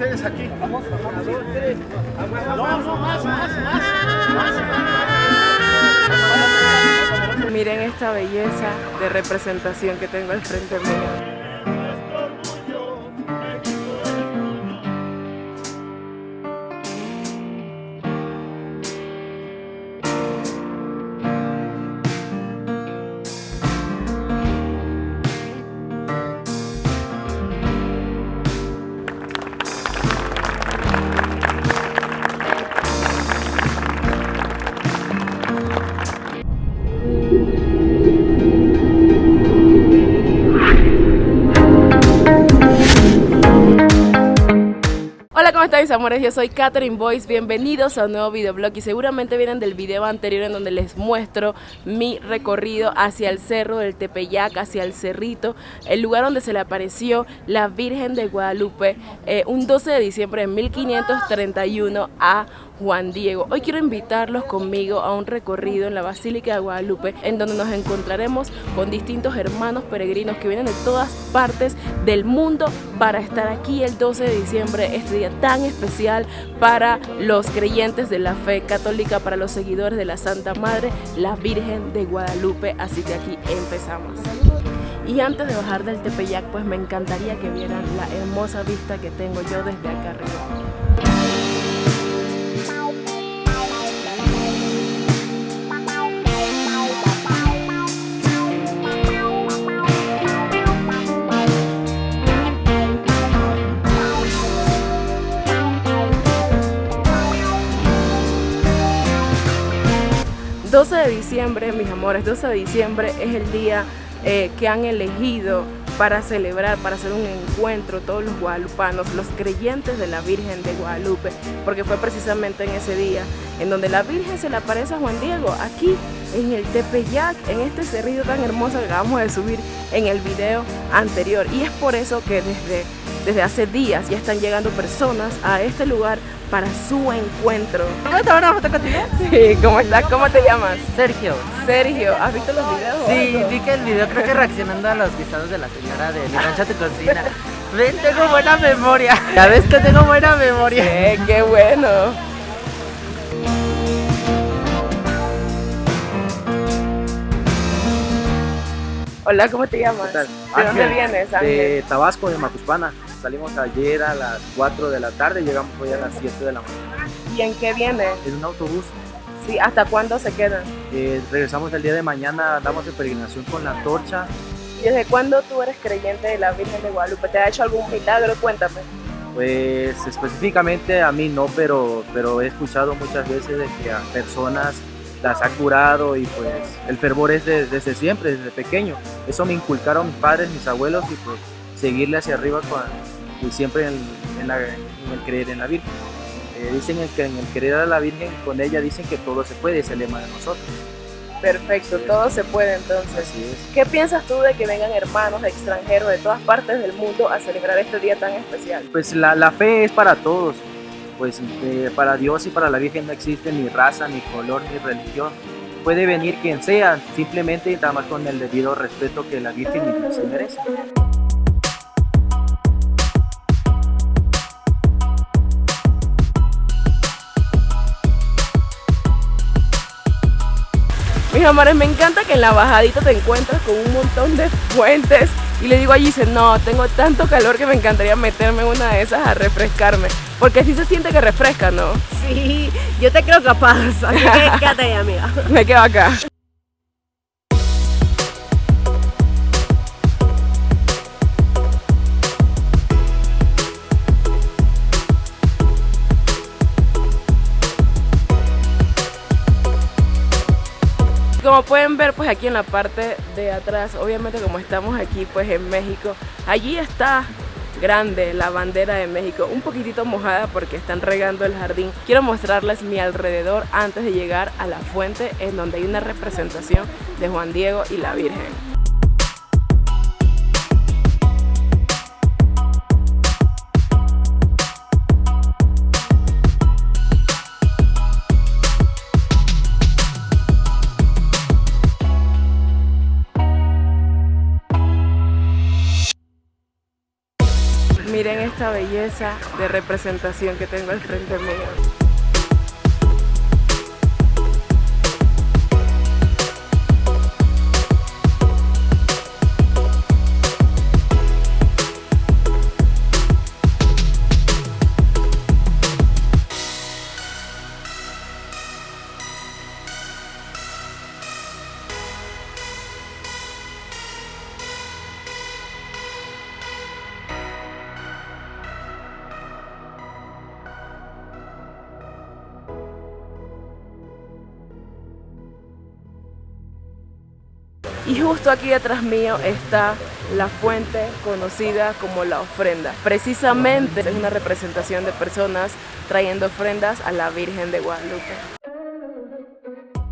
ustedes aquí. Miren esta belleza de representación que tengo al frente mío. Amores? Yo soy Catherine Boyce, bienvenidos a un nuevo videoblog y seguramente vienen del video anterior en donde les muestro mi recorrido hacia el cerro del Tepeyac, hacia el cerrito, el lugar donde se le apareció la Virgen de Guadalupe eh, un 12 de diciembre de 1531 a Juan Diego. Hoy quiero invitarlos conmigo a un recorrido en la Basílica de Guadalupe en donde nos encontraremos con distintos hermanos peregrinos que vienen de todas partes del mundo para estar aquí el 12 de diciembre, este día tan especial para los creyentes de la fe católica, para los seguidores de la Santa Madre, la Virgen de Guadalupe. Así que aquí empezamos. Y antes de bajar del Tepeyac, pues me encantaría que vieran la hermosa vista que tengo yo desde acá arriba. 12 de diciembre, mis amores, 12 de diciembre es el día eh, que han elegido para celebrar, para hacer un encuentro todos los guadalupanos, los creyentes de la Virgen de Guadalupe, porque fue precisamente en ese día en donde la Virgen se le aparece a Juan Diego, aquí en el Tepeyac, en este cerrillo tan hermoso que acabamos de subir en el video anterior. Y es por eso que desde, desde hace días ya están llegando personas a este lugar para su encuentro. ¿Puedo tomar una foto contigo? Sí, ¿cómo estás? ¿Cómo te llamas? Sergio. Sergio, ¿has visto los videos? Sí, vi que el video creo que reaccionando a los guisados de la señora de Mi Rancha Te Cocina. Ven, tengo buena memoria. Ya ves que tengo buena memoria. qué bueno. Hola, ¿cómo te llamas? ¿De dónde vienes, Ángel? De Tabasco, de Macuspana. Salimos ayer a las 4 de la tarde llegamos hoy a las 7 de la mañana. ¿Y en qué viene? En un autobús. Sí, ¿hasta cuándo se quedan? Eh, regresamos el día de mañana, andamos de peregrinación con la torcha. ¿Y desde cuándo tú eres creyente de la Virgen de Guadalupe? ¿Te ha hecho algún milagro? Cuéntame. Pues específicamente a mí no, pero, pero he escuchado muchas veces de que a personas las ha curado y pues el fervor es desde siempre, desde pequeño. Eso me inculcaron mis padres, mis abuelos y pues seguirle hacia arriba con, y siempre en, el creer en la Virgen. Eh, dicen que en el creer a la Virgen, con ella dicen que todo se puede, es el lema de nosotros. Perfecto, todo se puede entonces. Así es. ¿Qué piensas tú de que vengan hermanos extranjeros de todas partes del mundo a celebrar este día tan especial? Pues la, la fe es para todos, pues eh, para Dios y para la Virgen no existe ni raza, ni color, ni religión. Puede venir quien sea, simplemente nada más con el debido respeto que la Virgen se merece. Mis amores, me encanta que en la bajadita te encuentras con un montón de fuentes y le digo a dice no, tengo tanto calor que me encantaría meterme en una de esas a refrescarme. Porque así se siente que refresca, ¿no? Sí, yo te creo capaz, así que quédate ahí, amiga. me quedo acá. Como pueden ver pues aquí en la parte de atrás, obviamente como estamos aquí pues en México, allí está grande la bandera de México, un poquitito mojada porque están regando el jardín. Quiero mostrarles mi alrededor antes de llegar a la fuente en donde hay una representación de Juan Diego y la Virgen. esta belleza de representación que tengo al frente mío. Justo aquí detrás mío está la fuente conocida como la ofrenda. Precisamente es una representación de personas trayendo ofrendas a la Virgen de Guadalupe.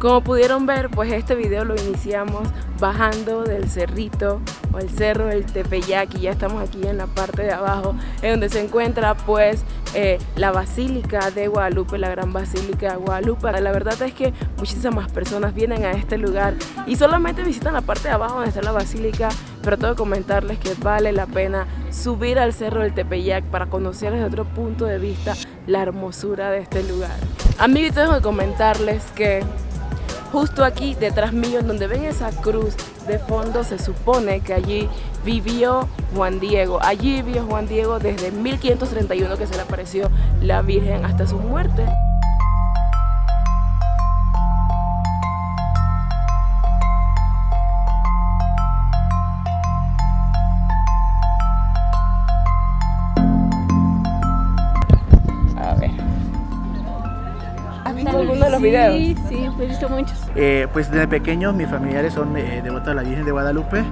Como pudieron ver, pues este video lo iniciamos bajando del cerrito o el cerro del Tepeyac y ya estamos aquí en la parte de abajo en donde se encuentra pues eh, la Basílica de Guadalupe, la Gran Basílica de Guadalupe. La verdad es que muchísimas personas vienen a este lugar y solamente visitan la parte de abajo donde está la Basílica, pero tengo que comentarles que vale la pena subir al cerro del Tepeyac para conocer desde otro punto de vista la hermosura de este lugar. Amigos, tengo que comentarles que justo aquí detrás mío, en donde ven esa cruz de fondo, se supone que allí vivió Juan Diego. Allí vivió Juan Diego desde 1531 que se le apareció la Virgen hasta su muerte. alguno de los videos? He visto muchos. Eh, pues desde pequeños mis familiares son eh, devotos de la Virgen de Guadalupe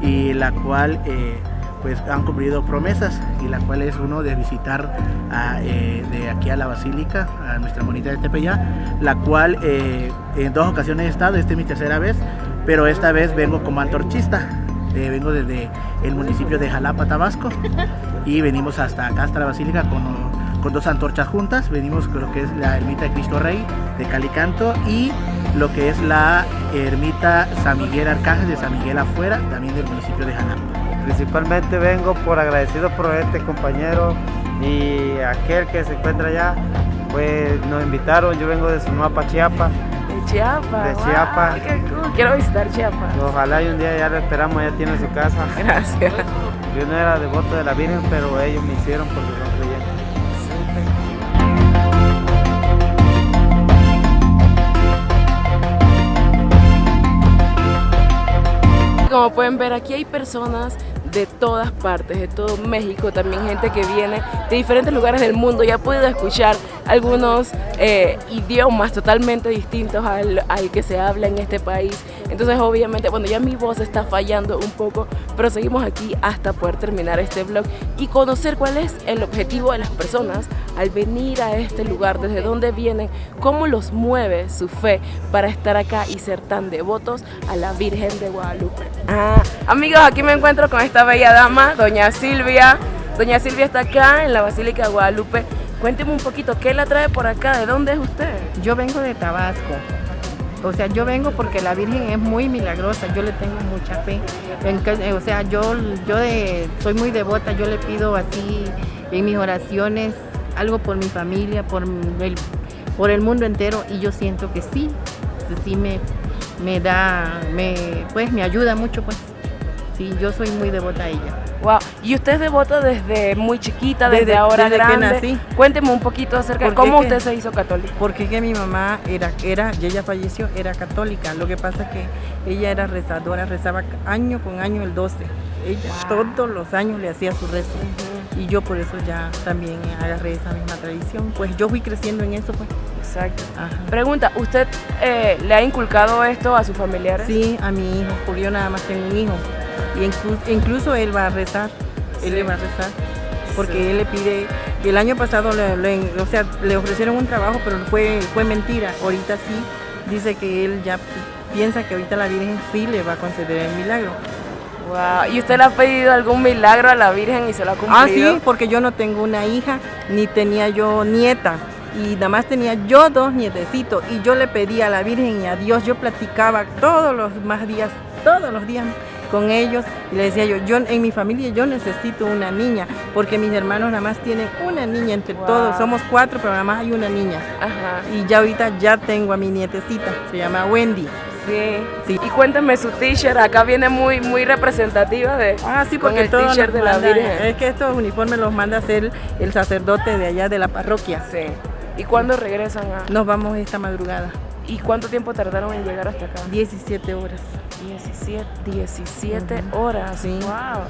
y la cual eh, pues han cumplido promesas y la cual es uno de visitar de aquí a la Basílica, a nuestra bonita de Tepeyá, la cual en dos ocasiones he estado, esta es mi tercera vez, pero esta vez vengo como antorchista. vengo desde el municipio de Jalapa, Tabasco y venimos hasta acá, hasta la Basílica con con dos antorchas juntas. Venimos con lo que es la ermita de Cristo Rey de Calicanto y lo que es la ermita San Miguel Arcángel de San Miguel afuera, también del municipio de Jalapa. Principalmente vengo por agradecido por este compañero y aquel que se encuentra allá, pues nos invitaron, yo vengo de Sonapa, Chiapas. De Chiapas. De Chiapas. Quiero visitar Chiapas. Ojalá y un día ya lo esperamos, ya tiene su casa. Gracias. Yo no era devoto de la Virgen, pero ellos me hicieron porque son creyentes. Como pueden ver aquí hay personas de todas partes, de todo México, también gente que viene de diferentes lugares del mundo y ha podido escuchar algunos eh, idiomas totalmente distintos al, al, que se habla en este país. Entonces obviamente, bueno, ya mi voz está fallando un poco, pero seguimos aquí hasta poder terminar este vlog y conocer cuál es el objetivo de las personas al venir a este lugar, desde dónde vienen, cómo los mueve su fe para estar acá y ser tan devotos a la Virgen de Guadalupe. Ah, amigos, aquí me encuentro con esta bella dama, doña Silvia. Doña Silvia está acá en la Basílica de Guadalupe. Cuénteme un poquito, ¿qué la trae por acá? ¿De dónde es usted? Yo vengo de Tabasco. O sea, yo vengo porque la Virgen es muy milagrosa, yo le tengo mucha fe. o sea, yo, yo soy muy devota, yo le pido así en mis oraciones algo por mi familia, por el, por el mundo entero y yo siento que sí, sí me, me da, me, pues me ayuda mucho pues. Sí, yo soy muy devota a ella. ¿Y usted es devota desde muy chiquita, desde, ahora desde grande? que nací. Cuénteme un poquito acerca de cómo usted se hizo católica. Porque que mi mamá era, era, y ella falleció, era católica. Lo que pasa es que ella era rezadora, rezaba año con año el 12. Ella todos los años le hacía su rezo. Y yo por eso ya también agarré esa misma tradición. Pues yo fui creciendo en eso, pues. Exacto. Pregunta, ¿usted eh, le ha inculcado esto a sus familiares? Sí, a mi hijo, porque yo nada más tengo un hijo. Y incluso, él va a rezar, él le va a rezar, porque él le pide, el año pasado le, o sea, le ofrecieron un trabajo, pero fue, fue mentira, ahorita sí, dice que él ya piensa que ahorita la Virgen sí le va a conceder el milagro. Wow. ¿Y usted le ha pedido algún milagro a la Virgen y se lo ha cumplido? Ah, sí, porque yo no tengo una hija, ni tenía yo nieta, y nada más tenía yo dos nietecitos, y yo le pedía a la Virgen y a Dios, yo platicaba todos los más días, todos los días, con ellos y le decía yo, yo en mi familia yo necesito una niña, porque mis hermanos nada más tienen una niña entre Wow. todos, somos cuatro, pero nada más hay una niña. Ajá. Y ya ahorita ya tengo a mi nietecita, se llama Wendy. Sí. Sí. Y cuéntame su t-shirt, acá viene muy muy representativa de Ah, sí, porque el todo t-shirt de la Virgen. Es que estos uniformes los manda a hacer el sacerdote de allá de la parroquia. Sí. ¿Y cuándo regresan a Nos vamos esta madrugada, ¿Y cuánto tiempo tardaron en llegar hasta acá? 17 horas. 17, 17 horas. Sí. Wow.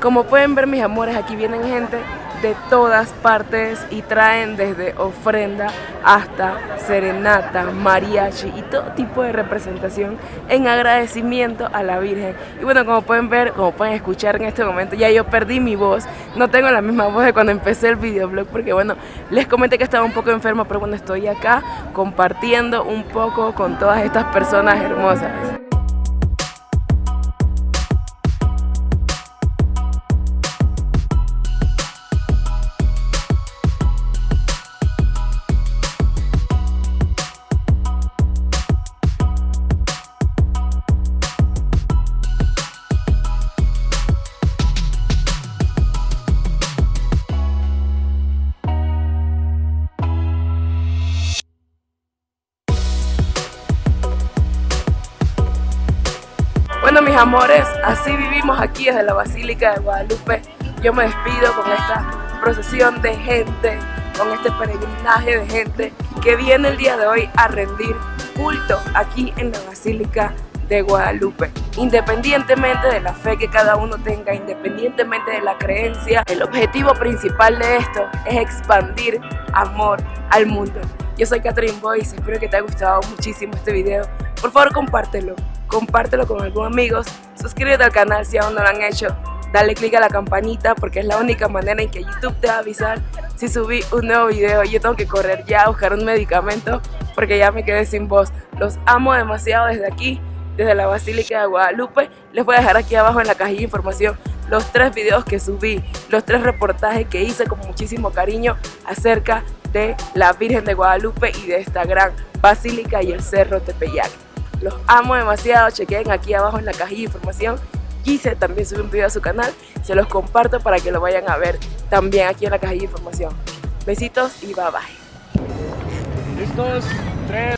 Como pueden ver mis amores, aquí vienen gente de todas partes y traen desde ofrenda hasta serenata, mariachi y todo tipo de representación en agradecimiento a la Virgen. Y bueno, como pueden ver, como pueden escuchar en este momento, ya yo perdí mi voz, no tengo la misma voz de cuando empecé el videoblog porque bueno, les comenté que estaba un poco enferma, pero bueno, estoy acá compartiendo un poco con todas estas personas hermosas. Bueno, mis amores, así vivimos aquí desde la Basílica de Guadalupe. Yo me despido con esta procesión de gente, con este peregrinaje de gente que viene el día de hoy a rendir culto aquí en la Basílica de Guadalupe. Independientemente de la fe que cada uno tenga, independientemente de la creencia, el objetivo principal de esto es expandir amor al mundo. Yo soy Catherine Boyce, espero que te haya gustado muchísimo este video. Por favor, compártelo, compártelo con algunos amigos, suscríbete al canal si aún no lo han hecho, dale click a la campanita porque es la única manera en que YouTube te va a avisar si subí un nuevo video. Yo tengo que correr ya a buscar un medicamento porque ya me quedé sin voz. Los amo demasiado desde aquí, desde la Basílica de Guadalupe. Les voy a dejar aquí abajo en la cajilla de información los tres videos que subí, los tres reportajes que hice con muchísimo cariño acerca de la Virgen de Guadalupe y de esta gran basílica y el Cerro Tepeyac. Los amo demasiado, chequen aquí abajo en la cajilla de información. Gise también sube un video a su canal, se los comparto para que lo vayan a ver también aquí en la cajilla de información. Besitos y bye bye. Listos, tres.